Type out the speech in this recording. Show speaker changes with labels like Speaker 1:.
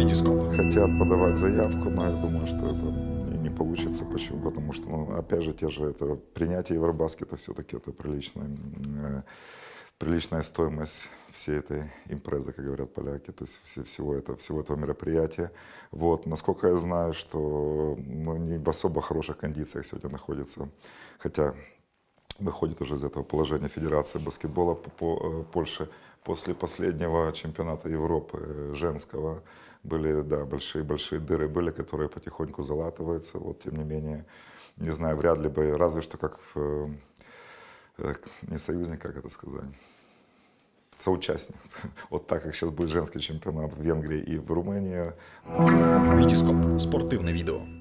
Speaker 1: Витископ.
Speaker 2: Хотят подавать заявку, но я думаю, что это и не получится. Почему? Потому что, ну, опять же, те же это принятие Евробаскета все-таки это приличная, э, приличная стоимость всей этой импрезы, как говорят поляки, то есть все, всего, это, всего этого мероприятия. Вот. Насколько я знаю, что ну, не в особо хороших кондициях сегодня находится, хотя выходит уже из этого положения Федерации баскетбола по, по, э, Польши после последнего чемпионата Европы э, женского были, да, большие-большие дыры были, которые потихоньку залатываются. Вот, тем не менее, не знаю, вряд ли бы, разве что как, э, не союзник, как это сказать, соучастник. Вот так, как сейчас будет женский чемпионат в Венгрии и в Румынии.
Speaker 1: Витископ. Спортивне відео.